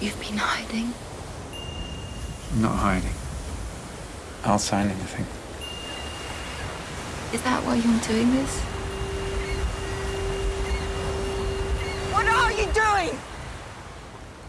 You've been hiding. I'm not hiding. I'll sign anything. Is that why you're doing this?